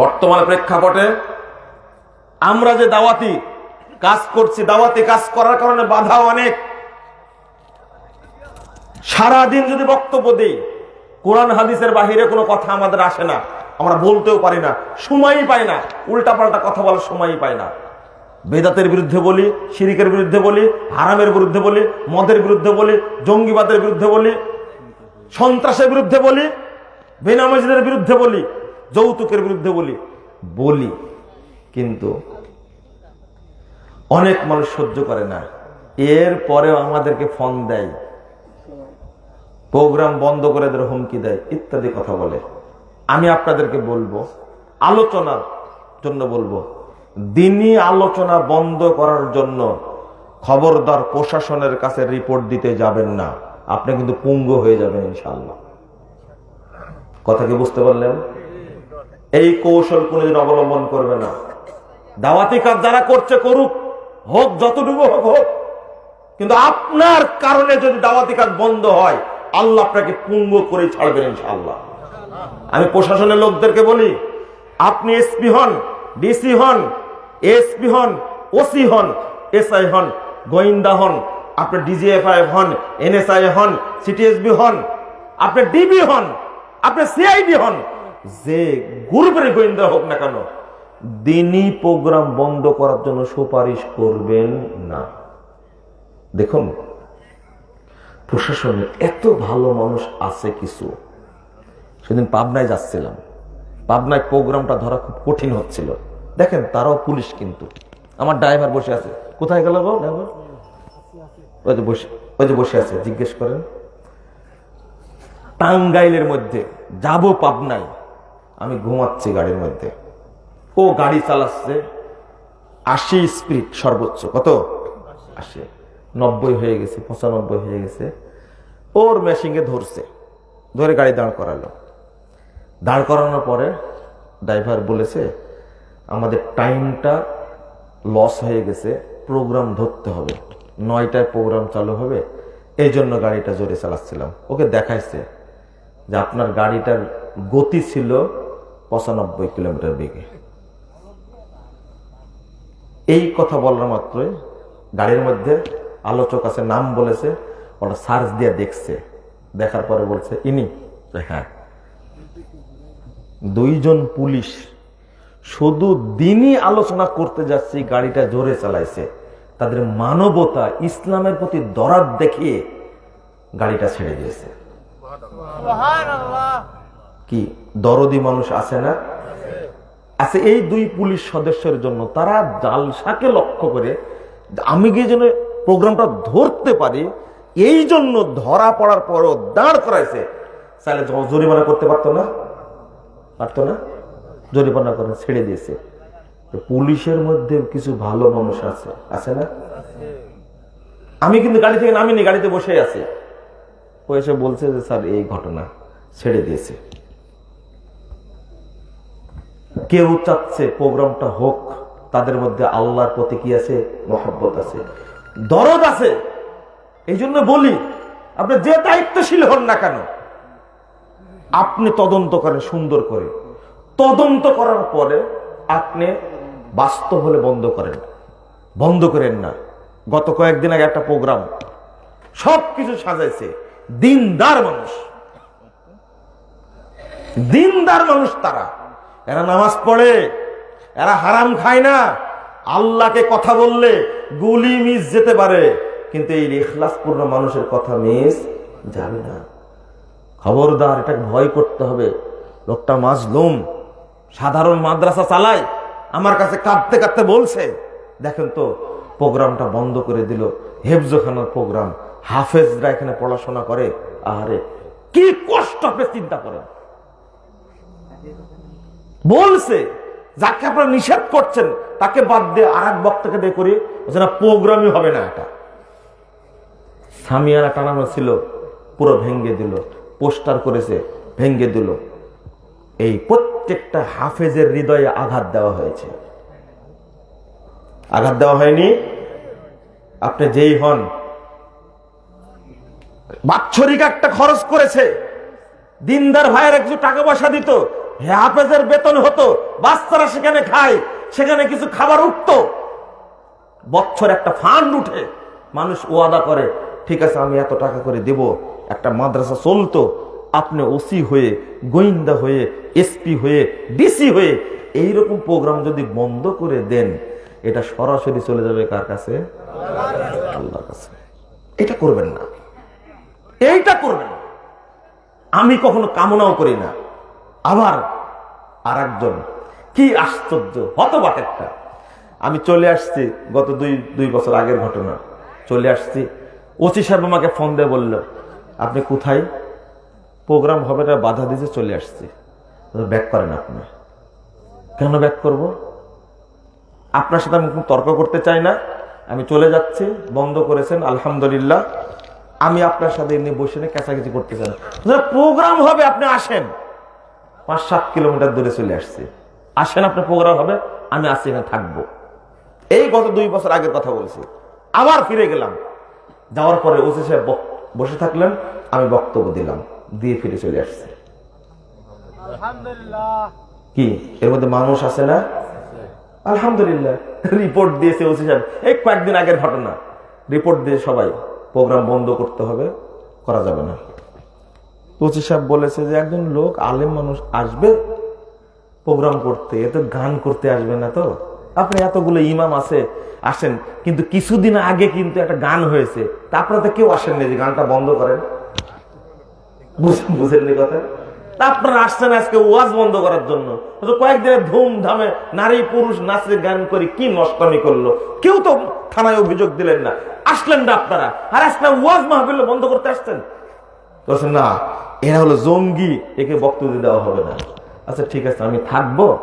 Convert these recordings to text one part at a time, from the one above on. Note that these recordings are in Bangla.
বর্তমান প্রেক্ষাপটে আমরা যে দাওয়াতি কাজ করছি, দাওয়াতি কাজ করার কারণে বাধা অনেক। সারাদিন যদি বক্তব্য দিই, কোরআন হাদিসের বাহিরে কোনো কথা আমাদের আসে না, আমরা বলতেও পারি না, সময়ই পাই না উল্টা পাল্টা কথা বলার সময়ই পাই না। বেদাতের বিরুদ্ধে বলি, শিরিকের বিরুদ্ধে বলি, হারামের বিরুদ্ধে বলি, মদের বিরুদ্ধে বলি, জঙ্গিবাদের বিরুদ্ধে বলি, সন্ত্রাসের বিরুদ্ধে বলি, বেনামাজিদের বিরুদ্ধে বলি যৌতুকের বিরুদ্ধে বলি বলি। কিন্তু অনেক মানুষ সহ্য করে না। এর পরেও আমাদেরকে ফোন দেয়। প্রোগ্রাম বন্ধ করে দেয় হুমকি দেয়, ইত্যাদি কথা বলে। আমি আপনাদেরকে বলব, আলোচনার জন্য বলব, দিনই আলোচনা বন্ধ করার জন্য খবরদার প্রশাসনের কাছে রিপোর্ট দিতে যাবেন না। আপনি কিন্তু পুঙ্গ হয়ে যাবেন ইনশাল্লাহ কথা কি বুঝতে পারলেন? এই কৌশল কোনদিন অবলম্বন করবে না। দাওয়াতি কাজ যারা করছে করুক, হোক, যতটুকু হোক হোক। কিন্তু আপনার কারণে যদি দাওয়াতি কাজ বন্ধ হয়, আল্লাহ আপনাকে পুঙ্গ করে ছাড়বেন ইনশাআল্লাহ। আমি প্রশাসনের লোকদেরকে বলি, আপনি এসপি হন, ডিসি হন, এসপি হন, ওসি হন, এসআই হন, গোয়েন্দা হন, আপনি ডিজিএফআই হন, এনএসআই হন, সিটিএসবি হন, আপনি ডিবি হন, আপনি সিআইডি হন যে গ্রুপের গোয়েন্দা হোক না কেন, দিনই প্রোগ্রাম বন্ধ করার জন্য সুপারিশ করবেন না। দেখুন, প্রশাসনে এত ভালো মানুষ আছে কিছু। সেদিন পাবনায় যাচ্ছিলাম। পাবনায় প্রোগ্রামটা ধরা খুব কঠিন হচ্ছিল। দেখেন, তারাও পুলিশ কিন্তু। আমার ড্রাইভার বসে আছে। কোথায় গেল গো ড্রাইভার? ওই যে বসে, ওই যে বসে আছে, জিজ্ঞেস করেন। টাঙ্গাইলের মধ্যে, যাব পাবনায়। আমি ঘুমাচ্ছি গাড়ির মধ্যে। ও গাড়ি চালাচ্ছে। আশি স্পিড সর্বোচ্চ কত? আশি নব্বই হয়ে গেছে পঁচানব্বই হয়ে গেছে। ওর মেশিনে ধরছে ধরে গাড়ি দাঁড় করালো। দাঁড় করানোর পরে ড্রাইভার বলেছে আমাদের টাইমটা লস হয়ে গেছে প্রোগ্রাম ধরতে হবে। নয়টায় প্রোগ্রাম চালু হবে এই জন্য গাড়িটা জোরে চালাচ্ছিলাম। ওকে দেখাইছে যে আপনার গাড়িটার গতি ছিল পঁচানব্বই কিলোমিটার বেগে। এই কথা বলার মাত্রই গাড়ির মধ্যে আলোচক আছে নাম বলেছে ওটা সার্চ দিয়ে দেখছে। দেখার পরে বলছে ইনি? হ্যাঁ। দুইজন পুলিশ শুধু দিনই আলোচনা করতে যাচ্ছে গাড়িটা জোরে চালাইছে। তাদের মানবতা ইসলামের প্রতি দরাদ দেখিয়ে গাড়িটা ছেড়ে দিয়েছে। কি? দরদি মানুষ আছে না? আছে এই দুই পুলিশ সদস্যের জন্য তারা জালসাকে লক্ষ্য করে আমি গিয়ে যেন প্রোগ্রামটা ধরতে পারি, এই জন্য ধরা পড়ার পরও দাঁড় করাইছে। তাহলে জরিমানা করতে পারতো না? পারতো না? জরিমানা করে ছেড়ে দিয়েছে। পুলিশের মধ্যে কিছু ভালো মানুষ আছে আছে না? আমি কিন্তু গাড়ি থেকে নামিনি, গাড়িতে বসে আছি। ও এসে বলছে যে, স্যার, এই ঘটনা ছেড়ে দিয়েছে। কেউ চাচ্ছে প্রোগ্রামটা হোক, তাদের মধ্যে আল্লাহর প্রতি কি আছে? মহব্বত আছে। দরদ আছে। এই জন্য বলি, আপনি যে দায়িত্বশীল হন না কেন, আপনি তদন্ত করেন সুন্দর করে। তদন্ত করার পরে আপনি বাস্তব হলে বন্ধ করেন। বন্ধ করেন না। গত কয়েকদিন আগে একটা প্রোগ্রাম সব কিছু সাজাইছে। দিনদার মানুষ। দিনদার মানুষ তারা। এরা নামাজ পড়ে, এরা হারাম খায় না। আল্লাহকে কথা বললে গুলি মিস যেতে পারে, কিন্তু এই ইখলাসপূর্ণ মানুষের কথা মিস যাবে না। খবরদার এটা ভয় করতে হবে। লোকটা মাজলুম, সাধারণ মাদ্রাসা চালায়, আমার কাছে কাঁদতে কাঁদতে বলছে। দেখেন তো, প্রোগ্রামটা বন্ধ করে দিল, হেফজোখানার প্রোগ্রাম, হাফেজরা এখানে পড়াশোনা করে। আরে কি কষ্ট আপনি চিন্তা করেন? বলছে, যাকে আপনারা নিষেধ করছেন, তাকে বাদ দিয়ে আর এক বক্তাকে দিয়ে করি না প্রোগ্রামই হবে না এটা। সামিয়ারা টানানো ছিল, পুরো ভেঙ্গে দিল, পোস্টার করেছে ভেঙ্গে দিল। এই প্রত্যেকটা হাফেজের হৃদয়ে আঘাত দেওয়া হয়েছে। আঘাত দেওয়া হয়নি? আপনি যেই হন। বাৎসরিক একটা খরচ করেছে। দিনদার ভাইয়ের একটু টাকা পয়সা দিত হাফেজের বেতন হতো, বাচ্চারা সেখানে খায়, সেখানে কিছু খাবার উঠতো। বছর একটা ফান্ড উঠে, মানুষ ওয়াদা করে, ঠিক আছে, আমি এত টাকা করে দেব, একটা মাদ্রাসা চলতো, আপনি ওসি হয়ে, গোয়েন্দা হয়ে, এসপি হয়ে, ডিসি হয়ে, এইরকম প্রোগ্রাম যদি বন্ধ করে দেন, এটা সরাসরি চলে যাবে কার কাছে? আল্লাহর কাছে। এটা করবেন না। এইটা করবেন আমি কখনো কামনাও করি না। আবার আর একজন কি আশ্চর্য, হতবাক একটা। আমি চলে আসছি গত দুই দুই বছর আগের ঘটনা। চলে আসছি। ওসি সাহেব আমাকে ফোন দিয়ে বলল, আপনি কোথায়? প্রোগ্রাম হবে না, বাধা দিতে চলে আসছি। ব্যাক করেন আপনি। কেন ব্যাক করব? আপনার সাথে আমি কোনো তর্ক করতে চাই না। আমি চলে যাচ্ছি, বন্ধ করেছেন, আলহামদুলিল্লাহ। আমি আপনার সাথে এমনি বসে নিয়ে কেঁচাকেচি করতে চাই না। প্রোগ্রাম হবে, আপনি আসেন। পাঁচ সাত কিলোমিটার দূরে চলে আসছে। আসেন আপনার প্রোগ্রাম হবে আমি আসছি এখানে থাকব। এই গত দুই বছর আগের কথা বলছি। আবার ফিরে গেলাম। যাওয়ার পরে ওসি সাহেব বসে থাকলেন আমি বক্তব্য দিলাম দিয়ে ফিরে চলে আসছে। কি এর মধ্যে মানুষ আছে না? আলহামদুলিল্লাহ রিপোর্ট দিয়েছে ওসি সাহেব। এই কয়েকদিন আগের ঘটনা। রিপোর্ট দিয়ে সবাই প্রোগ্রাম বন্ধ করতে হবে করা যাবে না। ওসি সাহেব বলেছে যে একজন লোক আলেম মানুষ আসবে, প্রোগ্রাম করতে, এত গান করতে আসবে না তো। আপনি এতগুলো ইমাম আছে, আসেন। কিন্তু কিছুদিন আগে কিন্তু একটা গান হয়েছে। তারপরে তো কেউ আসেননি যে গানটা বন্ধ করেন? বুঝ- বুঝেননি কথা? আপনারা আসছেন আজকে ওয়াজ বন্ধ করার জন্য। তো কয়েকদিনে ধুমধামে নারী, পুরুষ নাচে গান করে কি নষ্টামি করল? কেউ তো থানায় অভিযোগ দিলেন না। আসলেন না আপনারা। আর আজকে ওয়াজ মাহফিল বন্ধ করতে আসছেন? বলছেন না, এরা হলো জঙ্গি, একে বক্তব্য দেওয়া হবে না। আচ্ছা ঠিক আছে, আমি থাকব।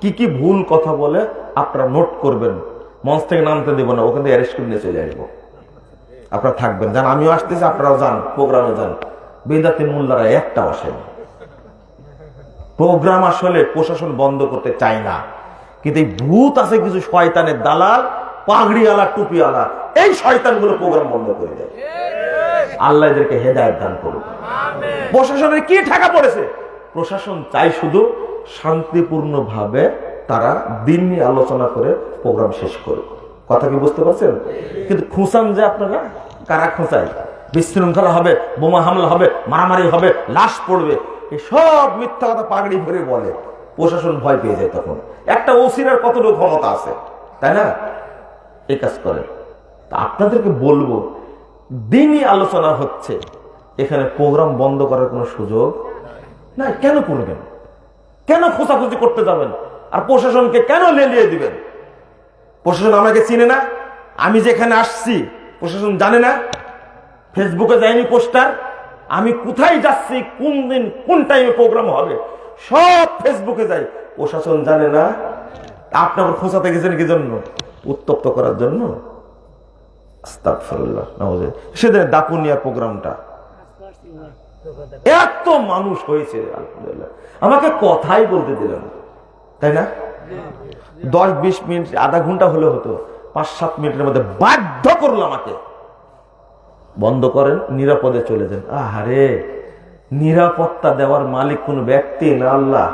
কি কি ভুল কথা বলে আপনারা নোট করবেন। মঞ্চ থেকে নামতে দেবো না, ওখান থেকে অ্যারেস্ট করে নিয়ে চলে আসব। আপনারা থাকবেন। যান, আমিও আসতেছি, আপনারাও যান প্রোগ্রামে যান। বেদাতি মোল্লারা একটাও আসেন। প্রোগ্রাম আসলে প্রশাসন বন্ধ করতে চায় না। কিন্তু এই ভূত আছে কিছু শয়তানের দালাল, পাগড়িওয়ালা, টুপিওয়ালা, এই শয়তানগুলো প্রোগ্রাম বন্ধ করে দেয়। আল্লাহ এদেরকে হেদায়ত দান করুক। প্রশাসনের কি ঠাকা পড়েছে? প্রশাসন চাই শুধু শান্তিপূর্ণ ভাবে তারা দিন নিয়ে আলোচনা করে প্রোগ্রাম শেষ করুক। কথা কি বুঝতে পারছেন? কিন্তু খুঁচান যে আপনারা কারা খোঁচায় বিশৃঙ্খলা হবে বোমা হামলা হবে মারামারি হবে লাশ পড়বে এই সব মিথ্যা কথা পাগড়ি ভরে বলে। প্রশাসন ভয় পেয়ে যায় তখন। একটা ওসিরার কতটুকু ক্ষমতা আছে? তাই না? এই কাজ করে তা আপনাদেরকে বলব দিনই আলোচনা হচ্ছে। এখানে প্রোগ্রাম বন্ধ করার কোনো সুযোগ না কেন করবেন? কেন খোঁচাখুচি করতে যাবেন? আর প্রশাসনকে কেন লেলিয়ে দিবেন? প্রশাসন আমাকে চিনে না। আমি যেখানে আসছি, প্রশাসন জানে না। ফেসবুকে যায়নি পোস্টার। আমি কোথায় যাচ্ছি, কোন দিন, কোন টাইমে প্রোগ্রাম হবে? সব ফেসবুকে যাই। প্রশাসন জানে না। আপনার খোঁচাতে গেছেন কি জন্য? উত্তপ্ত করার জন্য। সেদিন দাপুনিয়া প্রোগ্রামটা। এত মানুষ হয়েছে, আলহামদুলিল্লাহ। আমাকে কথাই বলতে দিলেন না। তাই না? দশ বিশ মিনিট, আধা ঘণ্টা হলে হতো, পাঁচ সাত মিনিটের মধ্যে বাধ্য করল আমাকে। বন্ধ করেন, নিরাপদে চলে যান। আহারে, নিরাপত্তা দেওয়ার মালিক কোন ব্যক্তি না, আল্লাহ।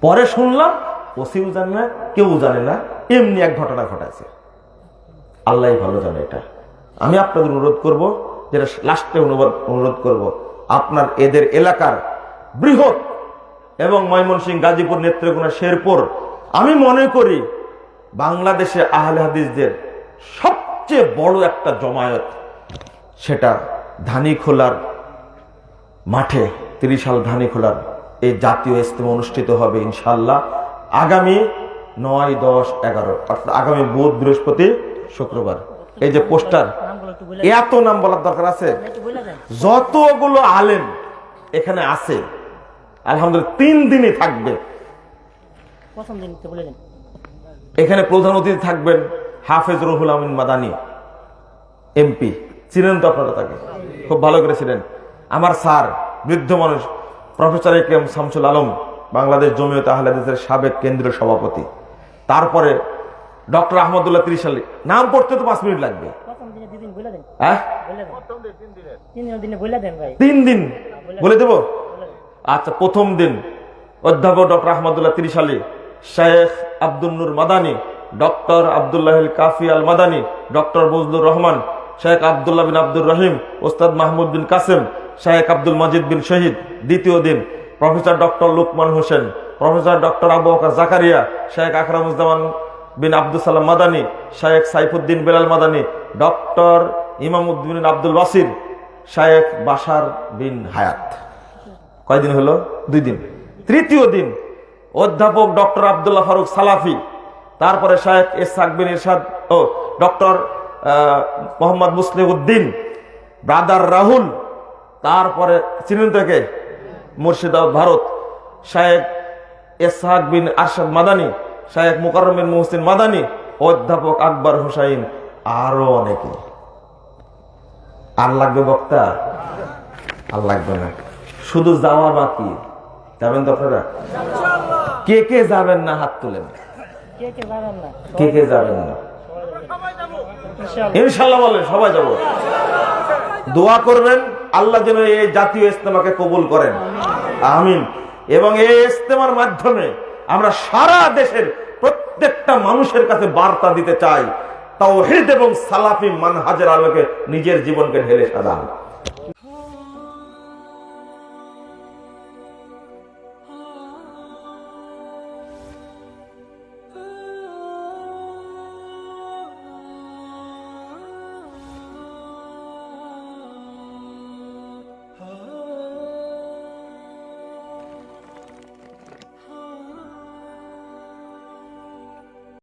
পরে শুনলাম ওসিও জানে না, কেউ জানে না, এমনি এক ঘটনা ঘটাছে আল্লাহ ভালো জানে এটা। আমি আপনাদের অনুরোধ করব, যেটা লাস্টে অনুরোধ করব, আপনার এদের এলাকার বৃহৎ এবং ময়মনসিংহ গাজীপুর নেত্রকোনা শেরপুর, আমি মনে করি বাংলাদেশে আহলে হাদিসদের সবচেয়ে বড় একটা জমায়েত সেটা ধানিখোলার মাঠে ত্রিশাল ধানিখোলার এই জাতীয় ইস্তেমা অনুষ্ঠিত হবে ইনশাল্লাহ আগামী নয় দশ এগারো, অর্থাৎ আগামী বুধ বৃহস্পতি শুক্রবার। এই যে পোস্টার এত নাম বলার দরকার আছে। যতগুলো আলেম এখানে আছে আলহামদুলিল্লাহ তিন দিনই থাকবে। এখানে প্রধান অতিথি থাকবেন হাফেজ রহুল আমিন মাদানি এমপি। চিনেন তো আপনারা তাকে? খুব ভালো করে ছিলেন আমার স্যার বৃদ্ধ মানুষ professor A K M Shamsul Alam Bangladesh Jamiat আহলাদের সাবেক কেন্দ্রীয় সভাপতি। তারপরে ডক্টর আহমদুল্লাহ ত্রিশালী নাম পড়তে তো পাঁচ মিনিট লাগবে। প্রথম দিনে দুদিন বলে দেন। হ্যাঁ? বলে দেন। তিন দিনের। দিনে বলে দেন ভাই। তিন দিন? বলে দেবো? আচ্ছা প্রথম দিন। অধ্যাপক doctor Ahmadullah Trishali Sheikh Abdul Nur Madani doctor Abdullah Kafi Al Madani doctor Bazlur Rahman Sheikh Abdullah bin Abdur Rahim Ustad Mahmud bin Kasem Sheikh Abdul মাজিদ বিন শহীদ। দ্বিতীয় দিন professor doctor Lukman Hossain professor doctor Abu Bakar Zakaria Sheikh Akramuzzaman bin Abdul Salam Madani Sheikh Saifuddin Belal Madani, doctor Imamuddin Abdul Basir Sheikh Basar bin Hayat. কয়দিন হলো? দুই দিন। তৃতীয় দিন অধ্যাপক ডক্টর আবদুল্লাহ ফারুক সালাফি, তারপরে শাহেখ এসাক বিন ইরশাদ ও ডক্টর মোহাম্মদ মুসলিম উদ্দিন ব্রাদার রাহুল, তারপরে চিনেন থেকে মুর্শিদাবাদ, ভারত। শাহেখ এসহাক বিন আরশাদ মাদানী শাহেখ মুকাররম বিন মুহসিন মাদানী অধ্যাপক আকবর হুসাইন আরও অনেকে। আর লাগবে বক্তা? আর লাগবে না। শুধু যাওয়া বাকি। যাবেন তো আপনারা? কে কে যাবেন না হাত তুলেন? কে কে যাবেন না? ইনশাল্লাহ। বলেন সবাই যাব। দোয়া করবেন আল্লাহ যেন এই জাতীয় ইস্তেমাকে কবুল করেন। আমিন। এবং এই ইস্তেমার মাধ্যমে আমরা সারা দেশের প্রত্যেকটা মানুষের কাছে বার্তা দিতে চাই তাও এবং সালাফি মানহাজের আলোকে নিজের জীবনকে ঢেলে সাজান।